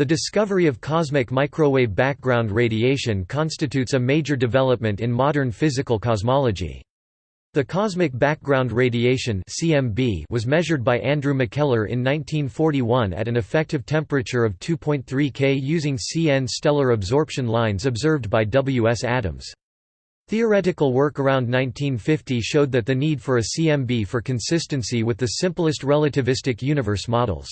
The discovery of cosmic microwave background radiation constitutes a major development in modern physical cosmology. The cosmic background radiation (CMB) was measured by Andrew McKellar in 1941 at an effective temperature of 2.3 K using CN stellar absorption lines observed by W. S. Adams. Theoretical work around 1950 showed that the need for a CMB for consistency with the simplest relativistic universe models.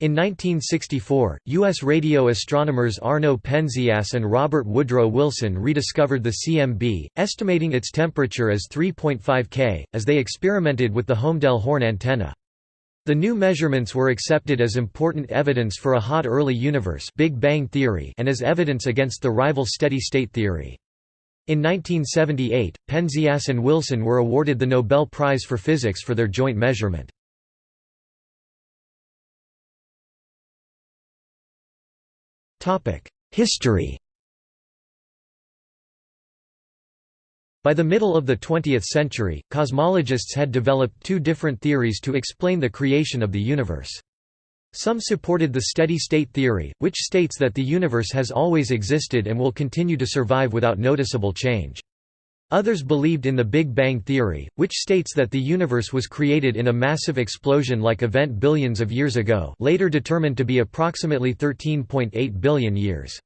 In 1964, U.S. radio astronomers Arno Penzias and Robert Woodrow Wilson rediscovered the CMB, estimating its temperature as 3.5 K, as they experimented with the Holmdel horn antenna. The new measurements were accepted as important evidence for a hot early universe Big Bang theory and as evidence against the rival steady-state theory. In 1978, Penzias and Wilson were awarded the Nobel Prize for Physics for their joint measurement. History By the middle of the 20th century, cosmologists had developed two different theories to explain the creation of the universe. Some supported the steady-state theory, which states that the universe has always existed and will continue to survive without noticeable change. Others believed in the Big Bang theory, which states that the universe was created in a massive explosion-like event billions of years ago later determined to be approximately 13.8 billion years.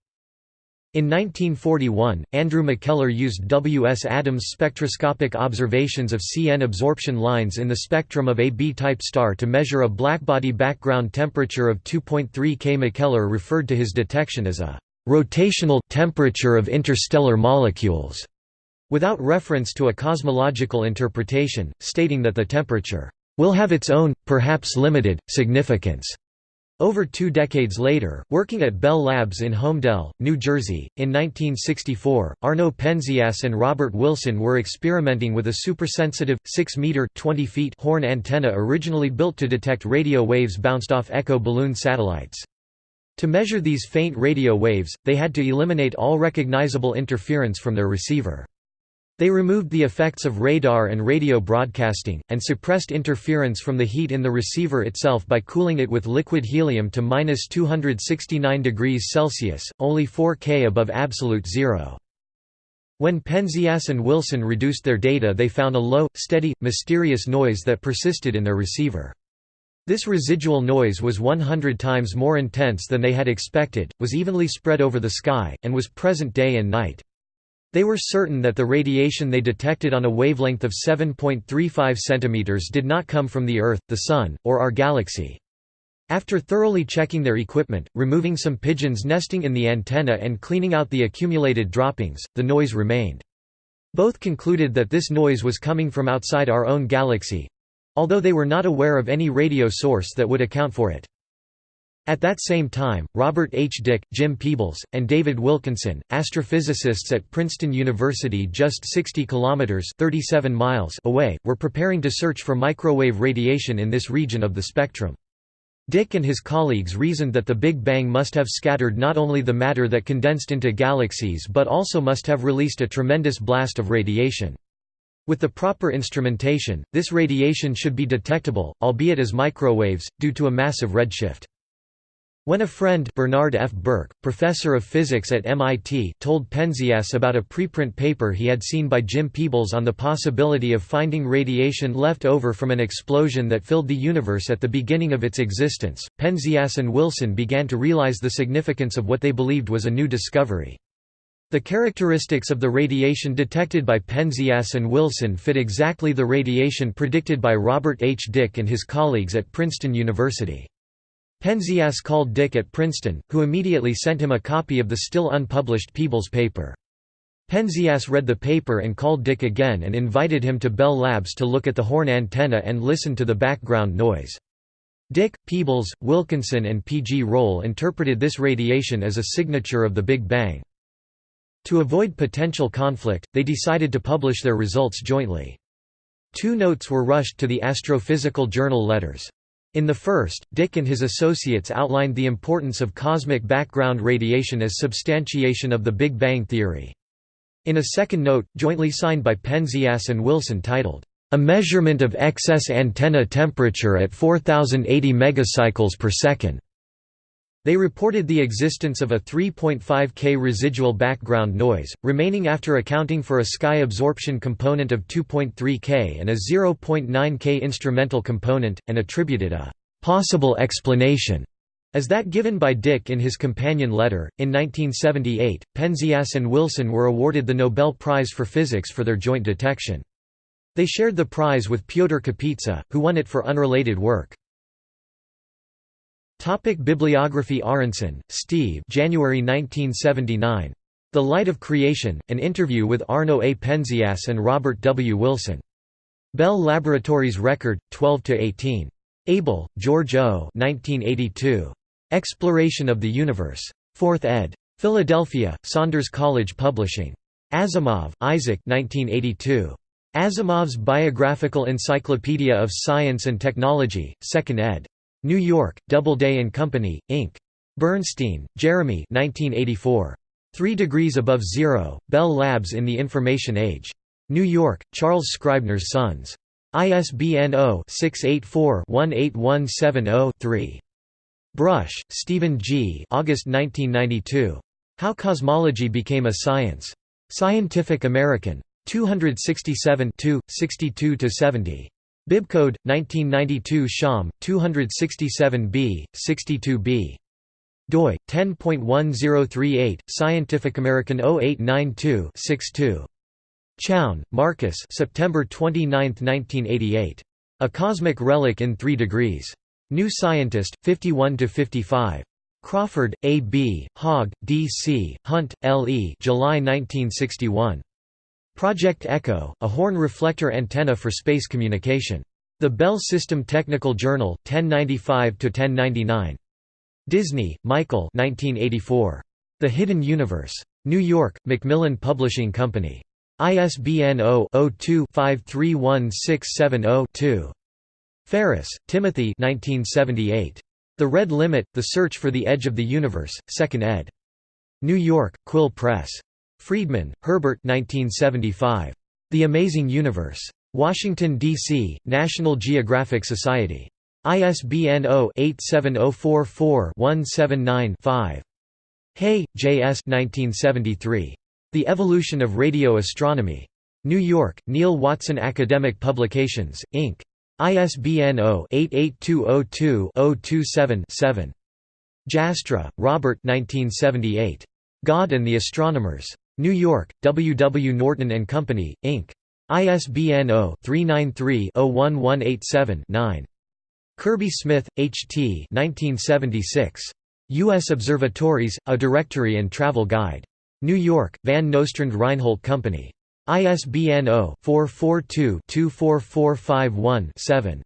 In 1941, Andrew McKellar used W. S. Adams' spectroscopic observations of CN absorption lines in the spectrum of a B-type star to measure a blackbody background temperature of 2.3 K. McKellar referred to his detection as a «rotational temperature of interstellar molecules» without reference to a cosmological interpretation, stating that the temperature will have its own, perhaps limited, significance. Over two decades later, working at Bell Labs in Holmdel, New Jersey, in 1964, Arno Penzias and Robert Wilson were experimenting with a supersensitive, 6-meter horn antenna originally built to detect radio waves bounced off echo balloon satellites. To measure these faint radio waves, they had to eliminate all recognizable interference from their receiver. They removed the effects of radar and radio broadcasting, and suppressed interference from the heat in the receiver itself by cooling it with liquid helium to minus 269 degrees Celsius, only 4 K above absolute zero. When Penzias and Wilson reduced their data they found a low, steady, mysterious noise that persisted in their receiver. This residual noise was 100 times more intense than they had expected, was evenly spread over the sky, and was present day and night. They were certain that the radiation they detected on a wavelength of 7.35 cm did not come from the Earth, the Sun, or our galaxy. After thoroughly checking their equipment, removing some pigeons nesting in the antenna and cleaning out the accumulated droppings, the noise remained. Both concluded that this noise was coming from outside our own galaxy—although they were not aware of any radio source that would account for it. At that same time, Robert H. Dicke, Jim Peebles, and David Wilkinson, astrophysicists at Princeton University just 60 kilometers (37 miles) away, were preparing to search for microwave radiation in this region of the spectrum. Dicke and his colleagues reasoned that the Big Bang must have scattered not only the matter that condensed into galaxies but also must have released a tremendous blast of radiation. With the proper instrumentation, this radiation should be detectable, albeit as microwaves, due to a massive redshift. When a friend Bernard F. Burke, professor of physics at MIT told Penzias about a preprint paper he had seen by Jim Peebles on the possibility of finding radiation left over from an explosion that filled the universe at the beginning of its existence, Penzias and Wilson began to realize the significance of what they believed was a new discovery. The characteristics of the radiation detected by Penzias and Wilson fit exactly the radiation predicted by Robert H. Dicke and his colleagues at Princeton University. Penzias called Dicke at Princeton, who immediately sent him a copy of the still unpublished Peebles paper. Penzias read the paper and called Dicke again and invited him to Bell Labs to look at the horn antenna and listen to the background noise. Dicke, Peebles, Wilkinson and P. G. Roll interpreted this radiation as a signature of the Big Bang. To avoid potential conflict, they decided to publish their results jointly. Two notes were rushed to the Astrophysical Journal letters. In the first, Dicke and his associates outlined the importance of cosmic background radiation as substantiation of the Big Bang theory. In a second note, jointly signed by Penzias and Wilson titled, "...a measurement of excess antenna temperature at 4080 megacycles per second." They reported the existence of a 3.5 K residual background noise, remaining after accounting for a sky absorption component of 2.3 K and a 0.9 K instrumental component, and attributed a possible explanation as that given by Dicke in his companion letter. In 1978, Penzias and Wilson were awarded the Nobel Prize for Physics for their joint detection. They shared the prize with Pyotr Kapitsa, who won it for unrelated work. Topic Bibliography Aaronson, Steve January 1979. The Light of Creation, an interview with Arno A. Penzias and Robert W. Wilson. Bell Laboratories Record, 12–18. Abel, George O. 1982. Exploration of the Universe. 4th ed. Philadelphia, Saunders College Publishing. Asimov, Isaac 1982. Asimov's Biographical Encyclopedia of Science and Technology, 2nd ed. New York, Doubleday and Company, Inc. Bernstein, Jeremy 1984. Three Degrees Above Zero, Bell Labs in the Information Age. New York, Charles Scribner's Sons. ISBN 0-684-18170-3. Brush, Stephen G. August 1992. How Cosmology Became a Science. Scientific American. 267 62–70. Bibcode 1992 Sham 267b 62b doi 10.1038 Scientific American 0892 62 Chown, Marcus September 29, 1988. A Cosmic Relic in 3 Degrees. New Scientist, 51–55. Crawford, A. B., Hogg, D. C., Hunt, L. E. July 1961. Project Echo, a horn reflector antenna for space communication. The Bell System Technical Journal, 1095–1099. Disney, Michael 1984. The Hidden Universe. New York, Macmillan Publishing Company. ISBN 0-02-531670-2. Ferris, Timothy 1978. The Red Limit, The Search for the Edge of the Universe, 2nd ed. New York, Quill Press. Friedman, Herbert 1975. The Amazing Universe. Washington, D.C., National Geographic Society. ISBN 0-87044-179-5. Hey, J. S. 1973. The Evolution of Radio Astronomy. New York, Neale Watson Academic Publications, Inc. ISBN 0-88202-027-7. Jastrow, Robert 1978. God and the Astronomers. New York, W. W. Norton Company, Inc. ISBN 0-393-01187-9. Kirby Smith, H. T. 1976. U.S. Observatories, A Directory and Travel Guide. New York, Van Nostrand Reinhold Company. ISBN 0-442-24451-7.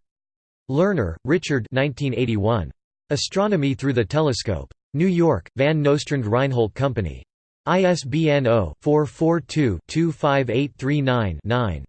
Learner, Richard 1981. Astronomy Through the Telescope. New York, Van Nostrand Reinhold Company. ISBN 0-442-25839-9.